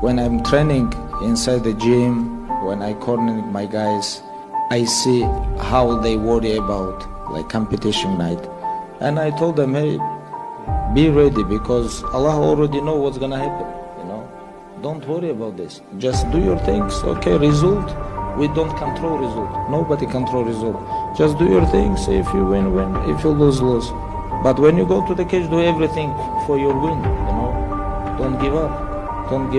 When I'm training inside the gym, when I corner my guys, I see how they worry about like competition night. And I told them, hey, be ready because Allah already know what's gonna happen, you know. Don't worry about this. Just do your things, okay, result. We don't control result. Nobody control result. Just do your things. If you win, win. If you lose, lose. But when you go to the cage, do everything for your win, you know. Don't give up. Don't give